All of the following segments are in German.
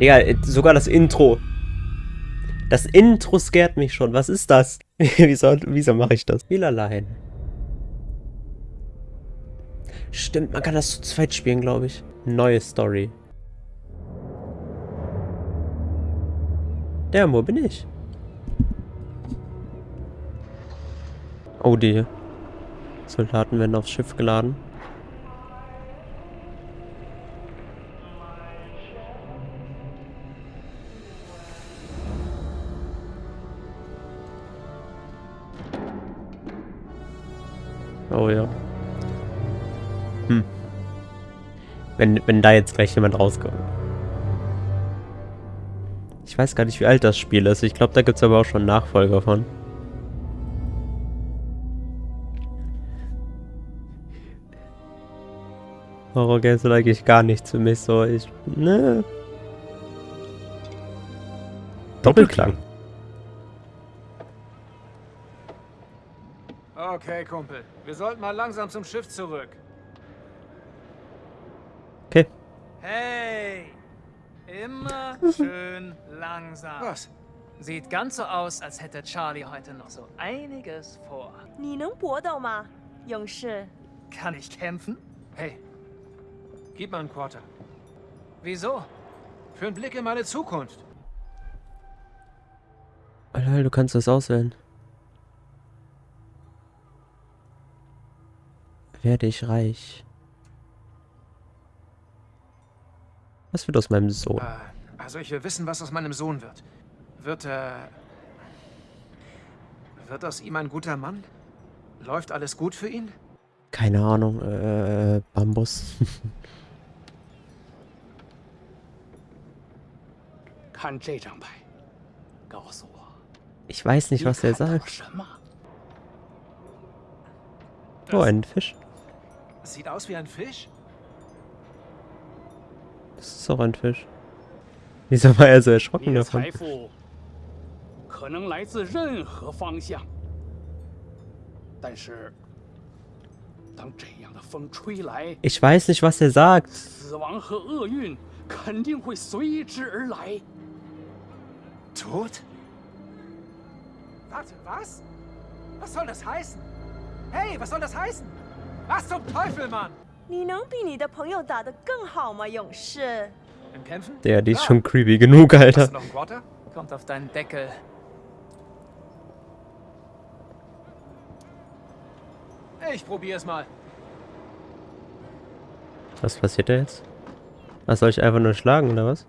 Digga, sogar das Intro. Das Intro scared mich schon. Was ist das? wieso wieso mache ich das? Spiel allein. Stimmt, man kann das zu zweit spielen, glaube ich. Neue Story. Der, wo bin ich? Oh, die Soldaten werden aufs Schiff geladen. Oh ja. Hm. Wenn, wenn da jetzt gleich jemand rauskommt. Ich weiß gar nicht, wie alt das Spiel ist. Ich glaube, da gibt es aber auch schon Nachfolger von. Horror Games sind eigentlich gar nichts für mich so. Ich. Ne. Doppelklang. Okay, Kumpel. Wir sollten mal langsam zum Schiff zurück. Okay. Hey! Immer schön langsam. Was? Sieht ganz so aus, als hätte Charlie heute noch so einiges vor. Kann ich kämpfen? Hey, gib mal einen Quarter. Wieso? Für einen Blick in meine Zukunft. Alter, du kannst das auswählen. werde ich reich. Was wird aus meinem Sohn? Ah, also ich will wissen, was aus meinem Sohn wird. Wird er... Äh, wird aus ihm ein guter Mann? Läuft alles gut für ihn? Keine Ahnung, äh, Bambus. Ich weiß nicht, was er sagt. Oh, ein Fisch. Sieht aus wie ein Fisch. Das ist doch ein Fisch. Wieso war er so erschrocken davon? Ich weiß nicht, was er sagt. Tod? Warte, was? Was soll das heißen? Hey, was soll das heißen? Was zum Teufel, Mann? Der, die ist schon creepy genug, Alter. Kommt auf deinen Deckel. Ich probier's mal. Was passiert da jetzt? Was soll ich einfach nur schlagen oder was?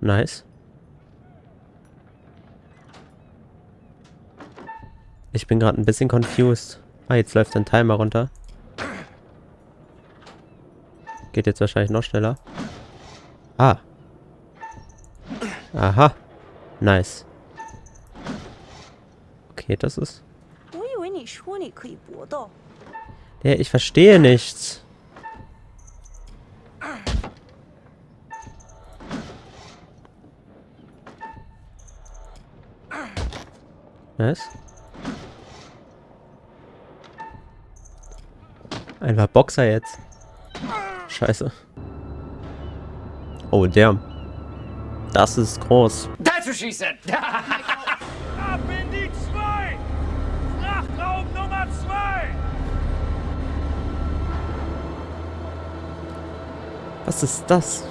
Nice. Ich bin gerade ein bisschen confused. Ah, jetzt läuft ein Timer runter. Geht jetzt wahrscheinlich noch schneller. Ah. Aha. Nice. Okay, das ist... Ja, ich verstehe nichts. Nice. Einfach Boxer jetzt. Scheiße. Oh, der. Das ist groß. That's what she said! Ab in die 2! Frachtraum Nummer 2! Was ist das?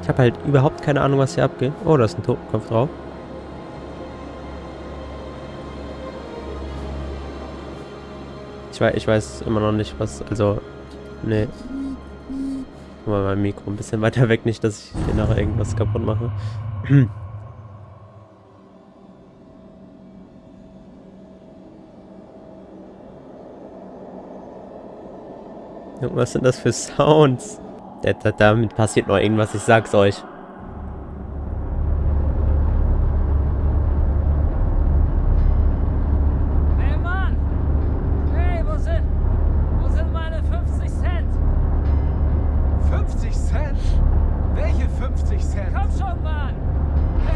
Ich habe halt überhaupt keine Ahnung, was hier abgeht. Oh, da ist ein Totenkopf drauf. Ich weiß, ich weiß immer noch nicht, was... Also, nee. Mal mein Mikro ein bisschen weiter weg, nicht, dass ich hier nachher irgendwas kaputt mache. Was sind das für Sounds? Da- da- Damit passiert noch irgendwas, ich sag's euch.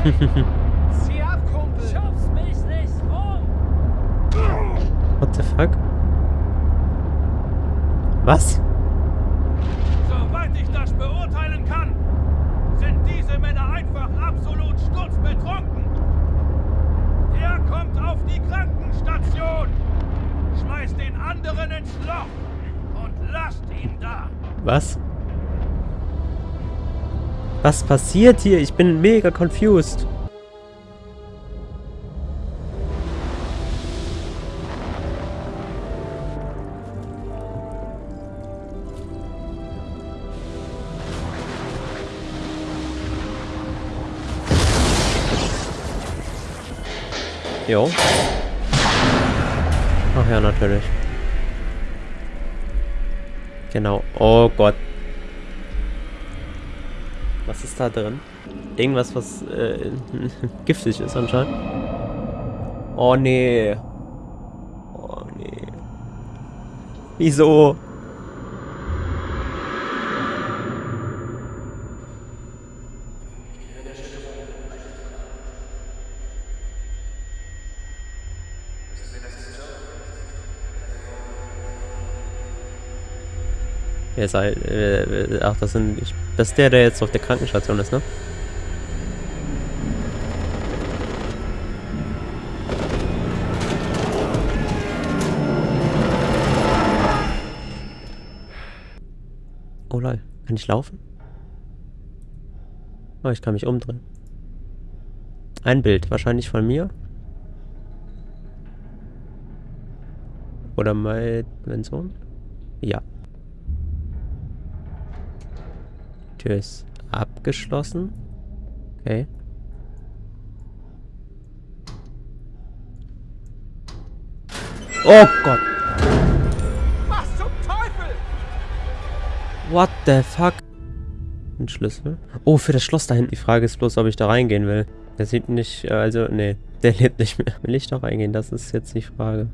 Zieh ab, Kumpel! Schubst mich nicht rum! What the fuck? Was? Soweit ich das beurteilen kann, sind diese Männer einfach absolut sturzbetrunken. Der kommt auf die Krankenstation, schmeißt den anderen ins Loch und lasst ihn da. Was? Was passiert hier? Ich bin mega confused. Jo. Ach ja, natürlich. Genau. Oh Gott. Was ist da drin? Irgendwas, was äh, giftig ist anscheinend. Oh nee. Oh nee. Wieso? Wer ist äh, ach, das sind, ich, das ist der, der jetzt auf der Krankenstation ist, ne? Oh lol, kann ich laufen? Oh, ich kann mich umdrehen. Ein Bild, wahrscheinlich von mir. Oder mein, mein Sohn? Ja. Tür ist abgeschlossen. Okay. Oh Gott. Was zum Teufel? What the fuck? Ein Schlüssel. Oh, für das Schloss da hinten. Die Frage ist bloß, ob ich da reingehen will. Der sieht nicht, äh, also, nee. Der lebt nicht mehr. Will ich da reingehen? Das ist jetzt die Frage.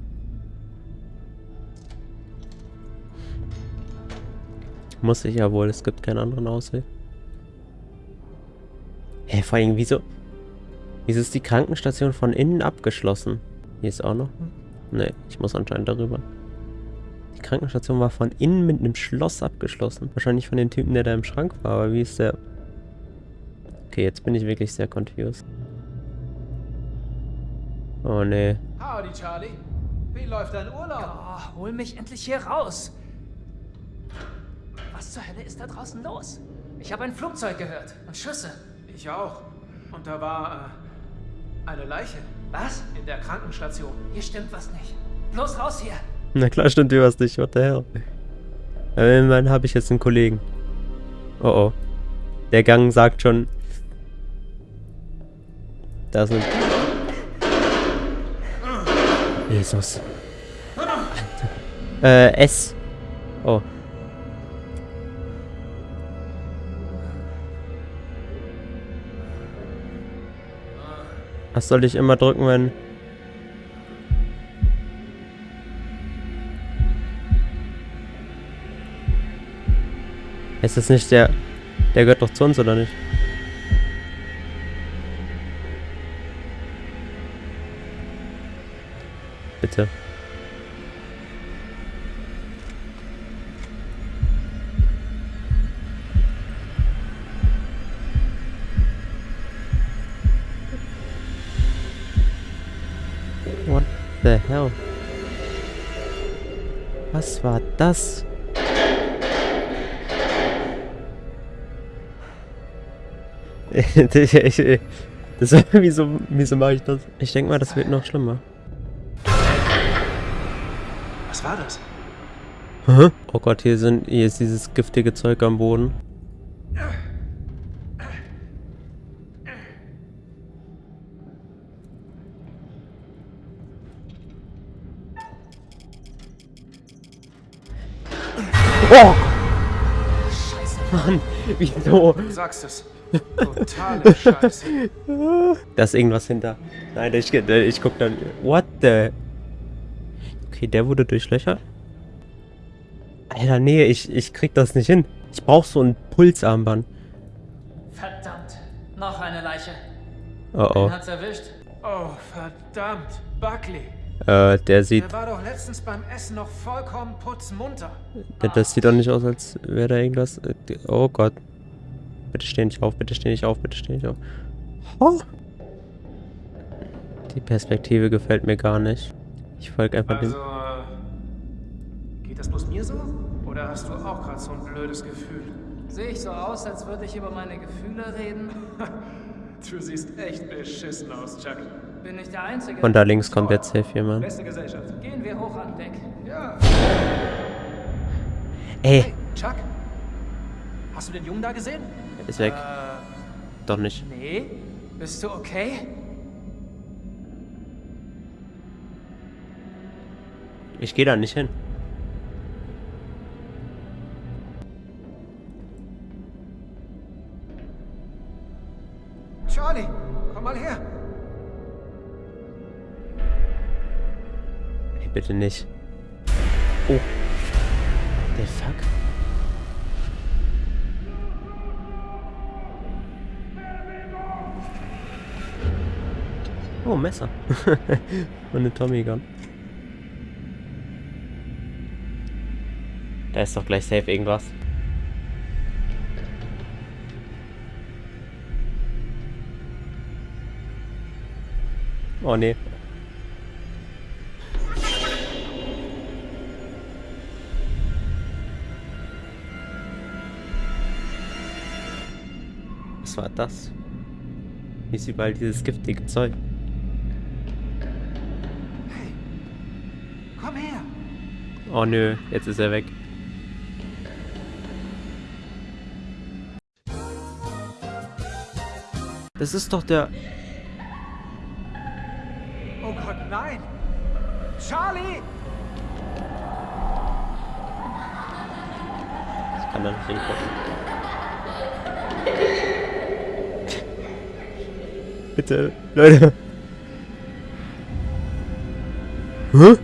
Muss ich ja wohl, es gibt keinen anderen Ausweg. Hä, vor allem, wieso... Wieso ist die Krankenstation von innen abgeschlossen? Hier ist auch noch... Ne, ich muss anscheinend darüber. Die Krankenstation war von innen mit einem Schloss abgeschlossen. Wahrscheinlich von dem Typen, der da im Schrank war, aber wie ist der... Okay, jetzt bin ich wirklich sehr confused. Oh ne. Howdy, Charlie. Wie läuft dein Urlaub? Oh, hol mich endlich hier raus. Was zur Hölle ist da draußen los? Ich habe ein Flugzeug gehört und Schüsse. Ich auch. Und da war äh, eine Leiche Was? in der Krankenstation. Hier stimmt was nicht. Bloß raus hier. Na klar stimmt dir was nicht, what the hell. Immerhin habe ich jetzt einen Kollegen. Oh oh. Der Gang sagt schon... Da sind... Jesus. Äh, S. Oh. Was soll ich immer drücken, wenn... Ist das nicht der... Der gehört doch zu uns, oder nicht? What the hell? Was war das? das wieso, wieso mache ich das? Ich denke mal, das wird noch schlimmer. Was war das? Hä? Oh Gott, hier sind hier ist dieses giftige Zeug am Boden. Oh! Mann, wieso? Du sagst es. Totale Scheiße. Da ist irgendwas hinter. Nein, ich, ich guck dann. What the? Okay, der wurde durchlöchert. Alter, nee, ich, ich krieg das nicht hin. Ich brauch so ein Pulsarmband. Verdammt. Noch eine Leiche. Oh oh. Wen hat's erwischt? Oh, verdammt. Buckley. Äh, der sieht... Der war doch letztens beim Essen noch vollkommen putzmunter. Das sieht doch nicht aus, als wäre da irgendwas... äh, Oh Gott. Bitte steh nicht auf, bitte steh nicht auf, bitte steh nicht auf. Oh. Die Perspektive gefällt mir gar nicht. Ich folge einfach Also, dem... äh, geht das bloß mir so? Oder hast du auch gerade so ein blödes Gefühl? Sehe ich so aus, als würde ich über meine Gefühle reden? Du siehst echt beschissen aus, Chuck. Bin ich der Einzige? Von da links kommt jetzt safe jemand. Beste Gesellschaft. Gehen wir hoch an Deck. Ja. Ey, Hey, Chuck. Hast du den Jungen da gesehen? ist weg. Äh, Doch nicht. Nee? Bist du okay? Ich gehe da nicht hin. Charlie, komm mal her. Bitte nicht. Oh. Der fuck? Oh, Messer. Und eine Tommy Gun. Da ist doch gleich safe irgendwas. Oh nee. Was war das? Hier ist überall dieses giftige Zeug. Hey, komm her. Oh nö, jetzt ist er weg. Das ist doch der... Oh Gott, nein. Charlie! Ich kann da nicht hingucken. Bitte, Leute. Hä?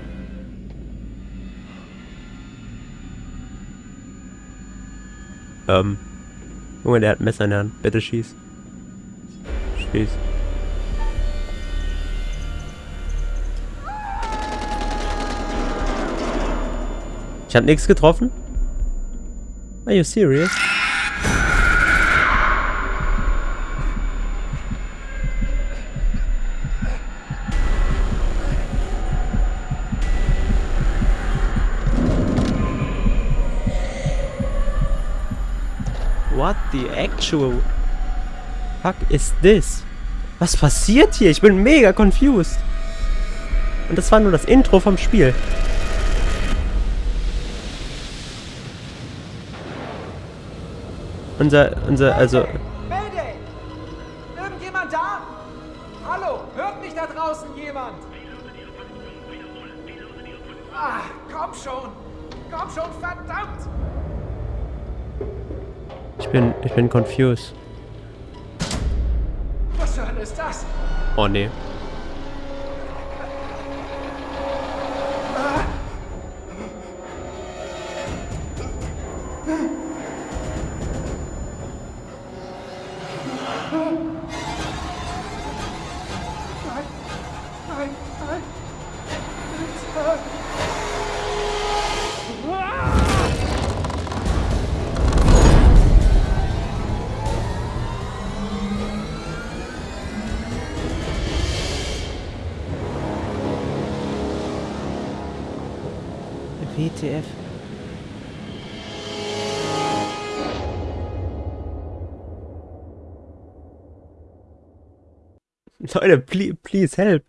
Ähm. Junge, der hat ein Messer in der Hand. Bitte schieß. Schieß. Ich hab nichts getroffen? Are you serious? What the actual fuck is this? Was passiert hier? Ich bin mega confused. Und das war nur das Intro vom Spiel. Unser, unser, also, Mayday! Irgendjemand da? Hallo, hört mich da draußen jemand? Ah, komm schon! Komm schon, verdammt! Ich bin, ich bin confused. Was zur Hölle ist das? Oh nee. WTF. Leute, please, please help.